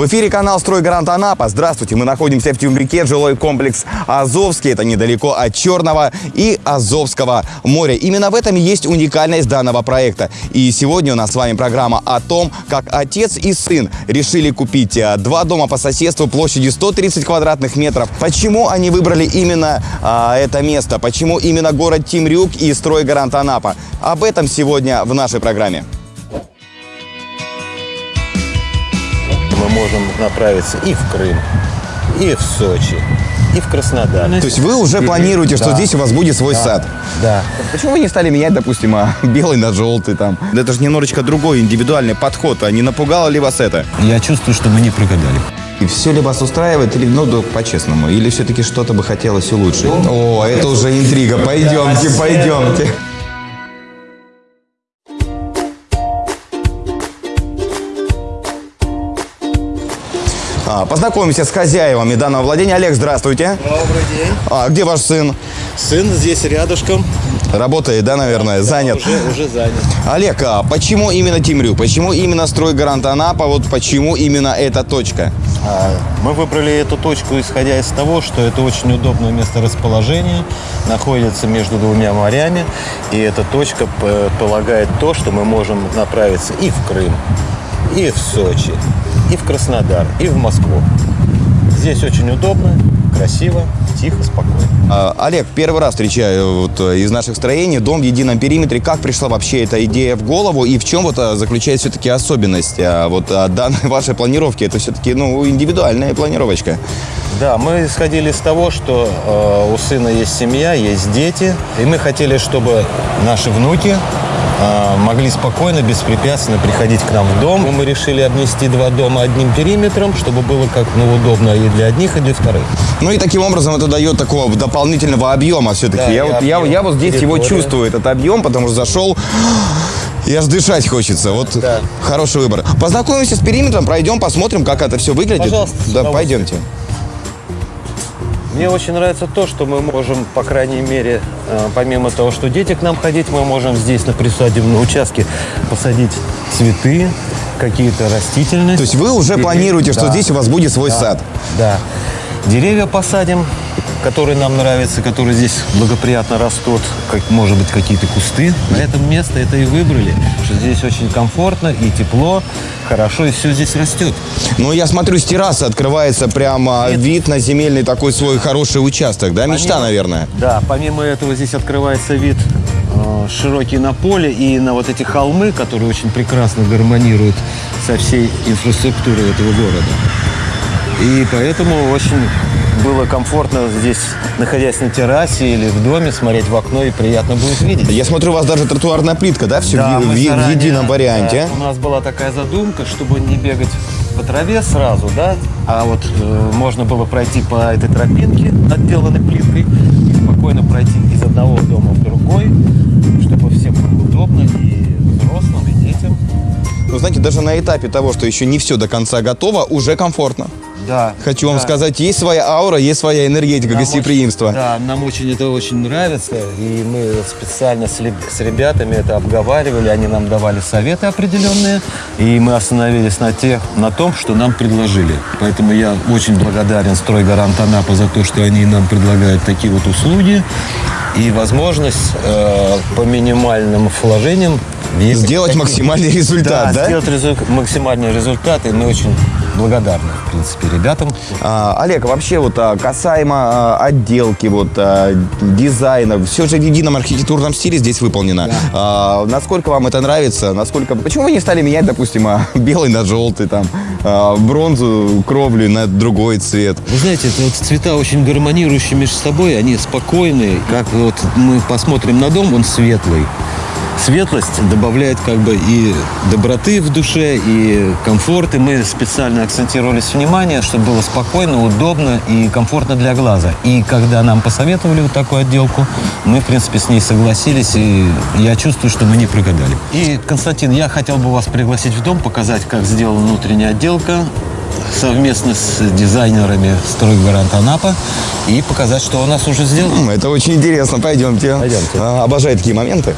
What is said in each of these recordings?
В эфире канал «Стройгарант Анапа». Здравствуйте, мы находимся в Тюмбрике, жилой комплекс Азовский. Это недалеко от Черного и Азовского моря. Именно в этом и есть уникальность данного проекта. И сегодня у нас с вами программа о том, как отец и сын решили купить а, два дома по соседству площадью 130 квадратных метров. Почему они выбрали именно а, это место? Почему именно город Тимрюк и «Стройгарант Анапа»? Об этом сегодня в нашей программе. Можем направиться и в Крым, и в Сочи, и в Краснодар. То есть вы уже планируете, что Да. здесь у вас будет свой Да. сад? Да. Почему вы не стали менять, допустим, а, белый на желтый там? Это же немножечко другой индивидуальный подход. А не напугало ли вас это? Я чувствую, что мы не прогадали. И все ли вас устраивает, или, ну, да, по-честному, или все-таки что-то бы хотелось улучшить? О, это уже интрига. Пойдемте, пойдемте. Познакомимся с хозяевами данного владения. Олег, здравствуйте. Добрый день. А где ваш сын? Сын здесь рядышком. Работает, да, наверное? Занят. Уже, уже занят. Олег, а почему именно Тимрю? Почему именно стройгарант Анапа? Вот почему именно эта точка? А, Мы выбрали эту точку, исходя из того, что это очень удобное месторасположение, находится между двумя морями, и эта точка п- полагает то, что мы можем направиться и в Крым, и в Сочи, и в Краснодар, и в Москву. Здесь очень удобно, красиво, тихо, спокойно. А, Олег, первый раз встречаю вот э, из наших строений дом в едином периметре. Как пришла вообще эта идея в голову и в чем вот а, заключается все-таки особенность а, вот данной вашей планировки? Это все-таки ну индивидуальная планировочка. Да, мы исходили из того, что э, у сына есть семья, есть дети, и мы хотели, чтобы наши внуки э, могли спокойно, беспрепятственно приходить к нам в дом. Мы решили обнести два дома одним периметром, чтобы было как ну, удобно и для одних, и для вторых. Ну и таким образом это дает такого дополнительного объема все-таки. Да, я, вот, я, объем, я вот здесь его территория. чувствую, этот объем, потому что зашел. И аж дышать хочется. Вот Да. хороший выбор. Познакомимся с периметром, пройдем, посмотрим, как это все выглядит. Пожалуйста, Да, удовольствием. пойдемте. Мне очень нравится то, что мы можем, по крайней мере, э, помимо того, что дети к нам ходить, мы можем здесь на присадебном участке посадить цветы, какие-то растительности. То есть вы уже планируете, что Да. здесь у вас будет свой Да. сад? Да. Деревья посадим, которые нам нравятся, которые здесь благоприятно растут, как, может быть, какие-то кусты. Поэтому место это и выбрали, что здесь очень комфортно и тепло, хорошо, и все здесь растет. Ну, я смотрю, с террасы открывается прямо вид на земельный такой свой хороший участок, да? Мечта, Помимо- наверное. Да, помимо этого здесь открывается вид э, широкий на поле и на вот эти холмы, которые очень прекрасно гармонируют со всей инфраструктурой этого города. И поэтому очень было комфортно здесь, находясь на террасе или в доме, смотреть в окно и приятно будет видеть. Я смотрю, у вас даже тротуарная плитка, да? Все Да, в, в- в заранее, едином варианте. да, у нас была такая задумка, чтобы не бегать по траве сразу, да, а вот э, можно было пройти по этой тропинке, отделанной плиткой, и спокойно пройти из одного дома в другой, чтобы всем было удобно и взрослым, и детям. Ну, знаете, даже на этапе того, что еще не все до конца готово, уже комфортно. Да. Хочу вам да. сказать, есть своя аура, есть своя энергетика Нам гостеприимства. очень- да, нам очень это очень нравится, и мы специально с, с ребятами это обговаривали, они нам давали советы определенные, и мы остановились на, тех, на том, что нам предложили. Поэтому я очень благодарен «Стройгарант Анапа» за то, что они нам предлагают такие вот услуги и возможность э, по минимальным вложениям въехать Сделать такие- максимальный результат, да? сделать резу- максимальный результат, и мы очень благодарны, в принципе, ребятам. А, Олег, вообще вот а, касаемо а, отделки, вот а, дизайна, все же в едином архитектурном стиле здесь выполнено. А, насколько вам это нравится? Насколько? Почему вы не стали менять, допустим, а, белый на желтый, там, а, бронзу, кровлю на другой цвет? Вы знаете, это вот цвета очень гармонирующие между собой, они спокойные. Как вот мы посмотрим на дом, он светлый. Светлость добавляет как бы и доброты в душе, и комфорт. И мы специально акцентировались внимание, чтобы было спокойно, удобно и комфортно для глаза. И когда нам посоветовали вот такую отделку, мы, в принципе, с ней согласились, и я чувствую, что мы не прогадали. И, Константин, я хотел бы вас пригласить в дом, показать, как сделана внутренняя отделка, совместно с дизайнерами «Стройгарант Анапа» и показать, что у нас уже сделано. Это очень интересно, пойдемте. Пойдемте. А, обожаю такие моменты.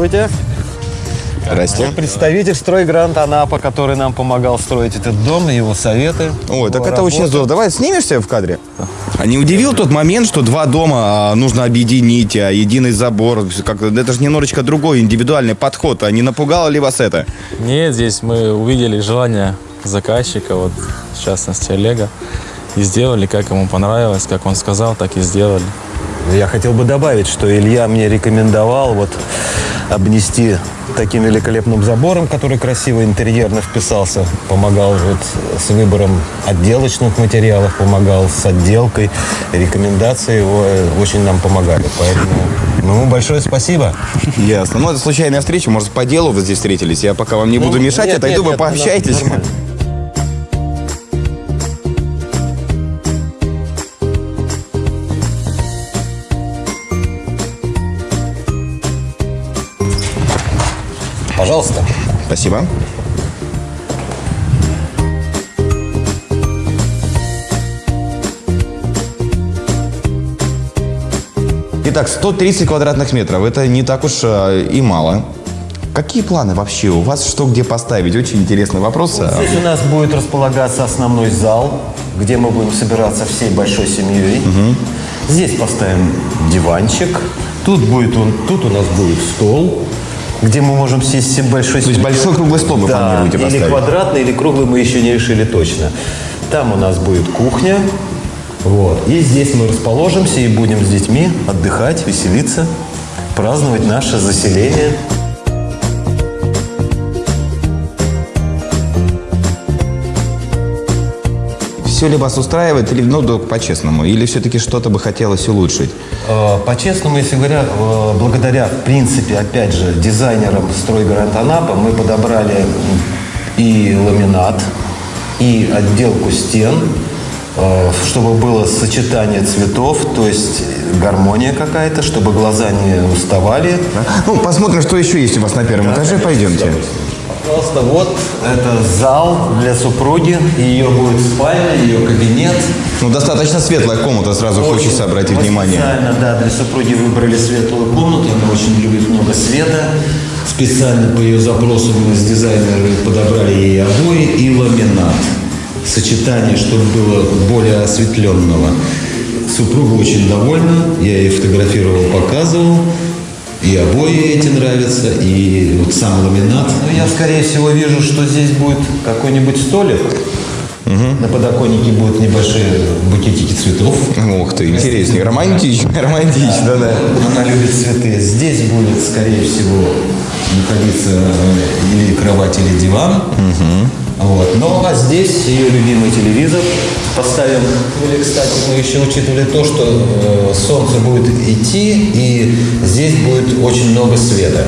Здравствуйте. Здрасте. Представитель стройгрант Анапа, который нам помогал строить этот дом, его советы. Ой, так это очень работа. здорово. Давай снимешься в кадре? А не удивил тот момент, что два дома а, нужно объединить, а единый забор? Как, это же немножечко другой индивидуальный подход. А не напугало ли вас это? Нет, здесь мы увидели желание заказчика, вот в частности Олега, и сделали, как ему понравилось, как он сказал, так и сделали. Я хотел бы добавить, что Илья мне рекомендовал вот обнести таким великолепным забором, который красиво интерьерно вписался. Помогал вот с выбором отделочных материалов, помогал с отделкой. Рекомендации его э, очень нам помогали. Поэтому ну, большое спасибо. Ясно. Ну, это случайная встреча, может, по делу вы здесь встретились. Я пока вам не буду мешать, нет, отойду, нет, вы нет, пообщайтесь. нормально. Спасибо. Итак, 130 квадратных метров. Это не так уж э, и мало. Какие планы вообще у вас? Что где поставить? Очень интересный вопрос. А, Здесь у нас будет располагаться основной зал, где мы будем собираться всей большой семьей. Здесь поставим диванчик. Тут будет он, тут у нас будет стол, где мы можем сесть большой есть семьей. большой круглый стол вы да, планируете или поставить? квадратный, или круглый, мы еще не решили точно. Там у нас будет кухня. Вот. И здесь мы расположимся и будем с детьми отдыхать, веселиться, праздновать наше заселение. Все ли вас устраивает, или, ну, да, по-честному, или все-таки что-то бы хотелось улучшить? Э, По-честному, если говоря, э, благодаря, в принципе, опять же, дизайнерам «Стройгарант Анапа» мы подобрали и ламинат, и отделку стен, э, чтобы было сочетание цветов, то есть гармония какая-то, чтобы глаза не уставали. Ну, посмотрим, что еще есть у вас на первом этаже. Пойдемте. Пожалуйста, вот это зал для супруги, ее будет спальня, ее кабинет. Ну, достаточно светлая комната, сразу хочется обратить Мы внимание. Специально, да, для супруги выбрали светлую комнату. Она очень любит много света. Специально по ее запросу мы с дизайнером подобрали ей обои и ламинат. Сочетание, чтобы было более осветленного. Супруга очень довольна. Я ей фотографировал, показывал. И обои эти нравятся, и вот сам ламинат. Ну, я, скорее всего, вижу, что здесь будет какой-нибудь столик. На подоконнике будут небольшие букетики цветов. Ух ты, интереснее. Романтично, романтично, да. Она любит цветы. Здесь будет, скорее всего, находиться э, или кровать, или диван. Вот. Ну, а здесь ее любимый телевизор. Поставим. Или, кстати, мы еще учитывали то, что э, солнце будет идти, и здесь будет очень много света.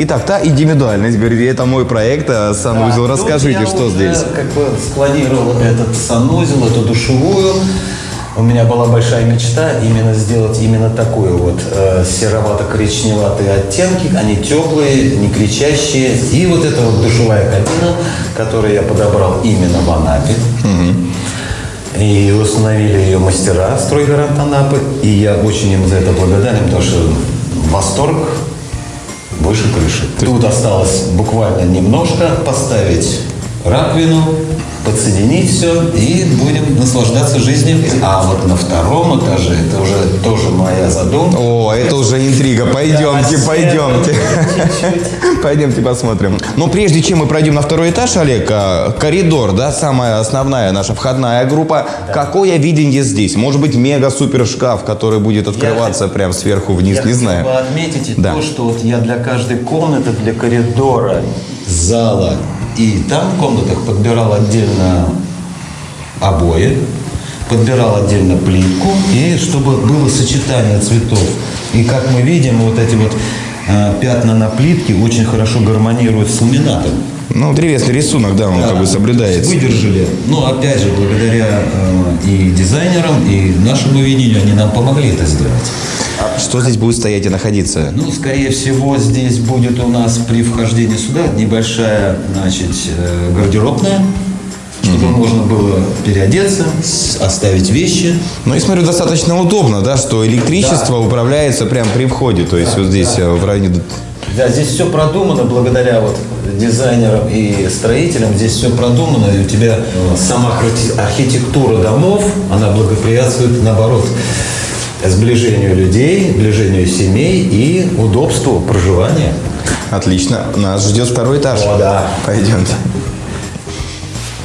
Итак, та индивидуальность, говорите, это мой проект, а, санузел. Да, Расскажите, тут я что здесь? как бы спланировал этот санузел, эту душевую. У меня была большая мечта именно сделать именно такую вот э, серовато-коричневатые оттенки. Они теплые, не кричащие. И вот эта вот душевая кабина, которую я подобрал именно в Анапе. И установили ее мастера стройгарант Анапы. И я очень им за это благодарен, потому что восторг выше крыши. Тут осталось буквально немножко поставить раковину, подсоединить все и будем наслаждаться жизнью. А вот на втором этаже, это уже тоже моя задумка. О, это уже интрига. Пойдемте, Да, пойдемте. чуть-чуть. Пойдемте посмотрим. Но прежде чем мы пройдем на второй этаж, Олег, а, коридор, да, самая основная наша входная группа. Какое видение здесь? Может быть, мега-супер шкаф, который будет открываться прям сверху вниз, Я не знаю. бы отметить Да. то, что вот я для каждой комнаты, для коридора, зала и там в комнатах подбирал отдельно обои, подбирал отдельно плитку, и чтобы было сочетание цветов. И как мы видим, вот эти вот э, пятна на плитке очень хорошо гармонируют с ламинатом. Ну, древесный рисунок, да, он как бы соблюдается. Выдержали. Ну, опять же, благодаря э, и дизайнерам, и нашему видению, они нам помогли это сделать. Что здесь будет стоять и находиться? Ну, скорее всего, здесь будет у нас при вхождении сюда небольшая, значит, э, гардеробная. чтобы можно было переодеться, оставить вещи. Ну и смотрю, достаточно удобно, да, что электричество управляется прямо при входе, то есть вот здесь э, в районе... Да, здесь все продумано благодаря вот дизайнерам и строителям. Здесь все продумано, и у тебя сама архи- архитектура домов, она благоприятствует, наоборот, сближению людей, сближению семей и удобству проживания. Отлично, нас ждет второй этаж. О, да. Пойдемте.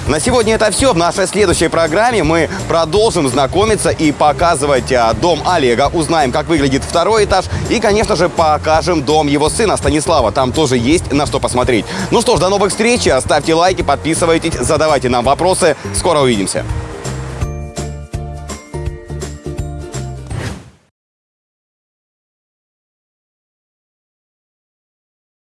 На сегодня это все. В нашей следующей программе мы продолжим знакомиться и показывать а, дом Олега. Узнаем, как выглядит второй этаж. И, конечно же, покажем дом его сына Станислава. Там тоже есть на что посмотреть. Ну что ж, до новых встреч. Ставьте лайки, подписывайтесь, задавайте нам вопросы. Скоро увидимся.